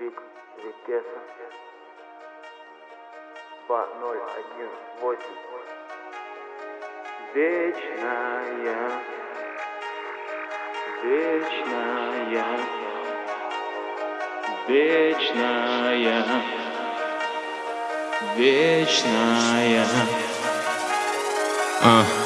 Вик Викеса 2018 Вечная. Вечная. Вечная. Вечная. А.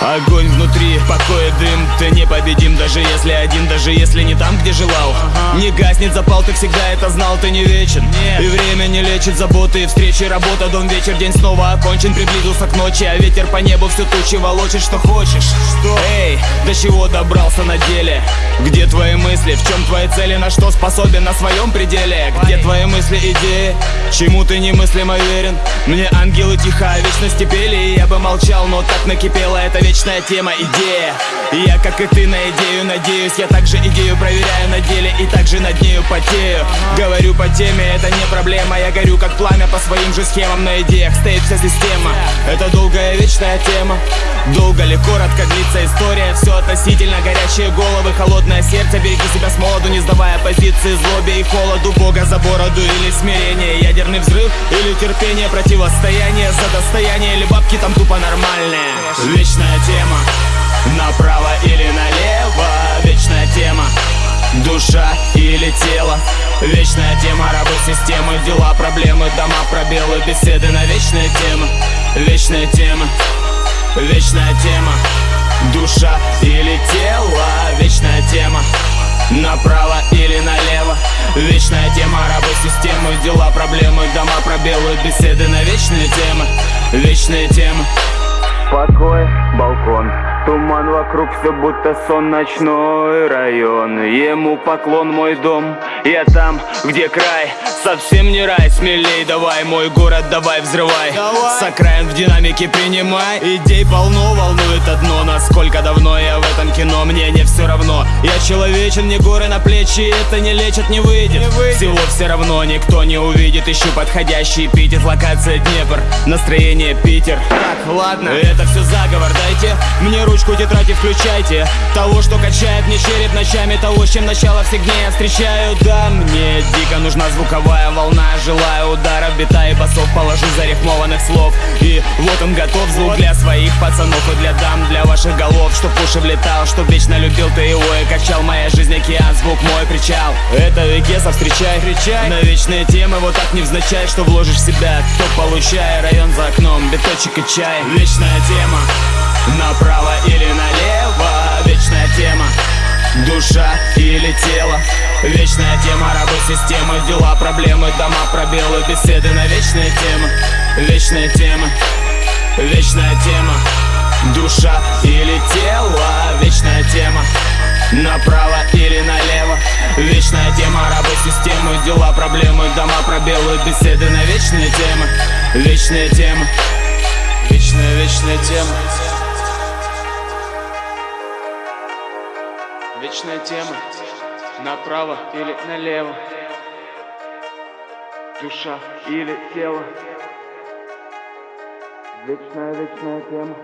Огонь внутри, покоя дым Ты непобедим, даже если один Даже если не там, где желал Не гаснет запал, ты всегда это знал Ты не вечен, и время не лечит Заботы, встречи, работа, дом, вечер День снова окончен, приблизился к ночи А ветер по небу все тучи волочит, что хочешь Что? Эй, до чего добрался на деле? Где твои мысли, в чем твои цели На что способен на своем пределе? Где твои мысли, идеи? Чему ты немыслимо верен? Мне ангелы тихо о вечности пели И я бы молчал, но так накипела эта вечная тема, идея. И я, как и ты, на идею надеюсь. Я также идею проверяю на деле И также над нею потею. Говорю по теме, это не проблема. Я горю как пламя по своим же схемам. На идеях стоит вся система. Это долгая вечная тема. Долго ли, коротко длится история. Все относительно. Горячие головы, холодное сердце. Береги себя с молоду, не сдавая позиции Злобе и холоду, Бога за бороду или смирение. Ядерный взрыв или терпение. Противостояние за достояние. Или бабки там тупо нормальные Душа или тело Вечная тема, рабы системы Дела, проблемы, дома, пробелы Беседы на вечные темы. Вечная тема Вечная тема. Душа или тело Вечная тема. Направо или налево. Вечная тема, рабы системы Дела, проблемы, дома, пробелы Беседы на вечные темы. Вечные темы Туман вокруг, все будто сон Ночной район. Ему поклон мой дом Я там, где край. Совсем не рай, смелей давай Мой город давай взрывай. Давай. С окраин в динамике принимай. Идей полно, волнует одно Насколько давно я в этом кино Мне не все равно. Я человечен, мне горы на плечи Это не лечит, не выйдет, Не выйдет. Всего все равно никто не увидит Ищу подходящий эпитет Локация Днепр Настроение Питер. Так, ладно. Это все заговор, дайте мне ручку, тетрадь и включайте. Того, что качает мне череп ночами Того, с чем начало всех дней я встречаю. Да, мне дико нужна звуковая волна Желаю ударов, бита и басов Положу зарифмованных слов. И вот он готов, звук для своих пацанов И для дам, для ваших голов Чтоб уши влетал, чтоб вечно любил ты его И качал. Моя жизнь океан, звук мой причал. Это Векеса, встречай, Встречай. На вечные темы вот так невзначай Что вложишь в себя, то получай Район за окном, биточек и чай. Вечная тема. Направо или налево Вечная тема. Душа или тело. Вечная тема, рабы системы Дела, проблемы, дома, пробелы Беседы на вечные темы. Вечная тема Вечная тема Душа или тело Вечная тема. Направо или налево Вечная тема, рабы системы Дела, проблемы, дома, пробелы Беседы на вечные темы. Вечные темы Вечная, вечная тема. Вечная тема. Направо или налево. Душа или тело. Вечная, вечная тема